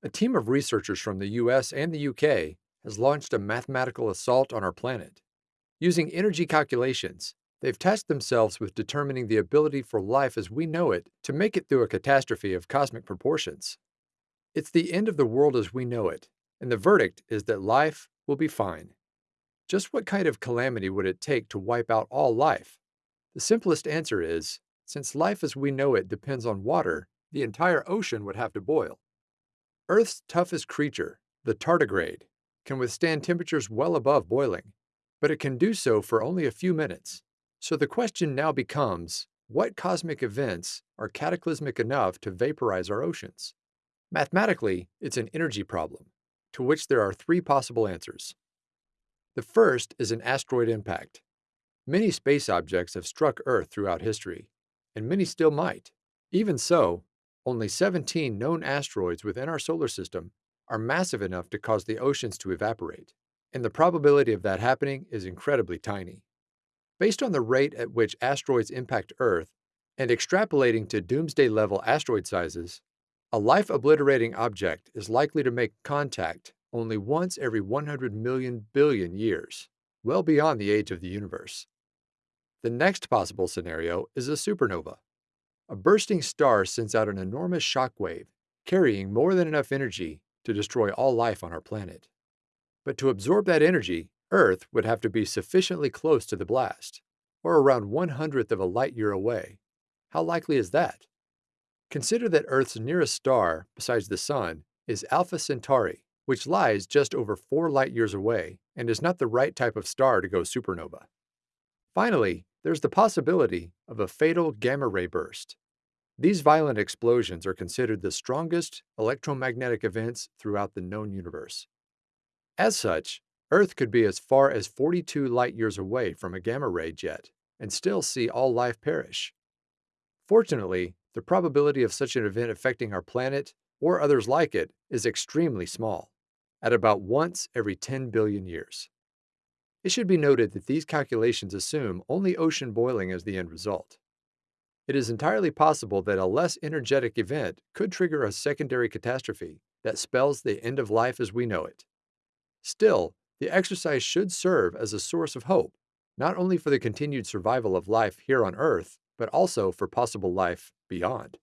A team of researchers from the US and the UK has launched a mathematical assault on our planet. Using energy calculations, they've tasked themselves with determining the ability for life as we know it to make it through a catastrophe of cosmic proportions. It's the end of the world as we know it, and the verdict is that life will be fine. Just what kind of calamity would it take to wipe out all life? The simplest answer is since life as we know it depends on water, the entire ocean would have to boil. Earth's toughest creature, the tardigrade, can withstand temperatures well above boiling, but it can do so for only a few minutes. So the question now becomes, what cosmic events are cataclysmic enough to vaporize our oceans? Mathematically, it's an energy problem, to which there are three possible answers. The first is an asteroid impact. Many space objects have struck Earth throughout history, and many still might. Even so, only 17 known asteroids within our solar system are massive enough to cause the oceans to evaporate, and the probability of that happening is incredibly tiny. Based on the rate at which asteroids impact Earth and extrapolating to doomsday level asteroid sizes, a life obliterating object is likely to make contact only once every 100 million billion years, well beyond the age of the universe. The next possible scenario is a supernova. A bursting star sends out an enormous shock wave, carrying more than enough energy to destroy all life on our planet. But to absorb that energy, Earth would have to be sufficiently close to the blast, or around one hundredth of a light year away. How likely is that? Consider that Earth's nearest star, besides the Sun, is Alpha Centauri, which lies just over four light years away and is not the right type of star to go supernova. Finally, there's the possibility of a fatal gamma ray burst. These violent explosions are considered the strongest electromagnetic events throughout the known universe. As such, Earth could be as far as 42 light years away from a gamma ray jet and still see all life perish. Fortunately, the probability of such an event affecting our planet or others like it is extremely small, at about once every 10 billion years. It should be noted that these calculations assume only ocean boiling as the end result. It is entirely possible that a less energetic event could trigger a secondary catastrophe that spells the end of life as we know it. Still, the exercise should serve as a source of hope, not only for the continued survival of life here on Earth, but also for possible life beyond.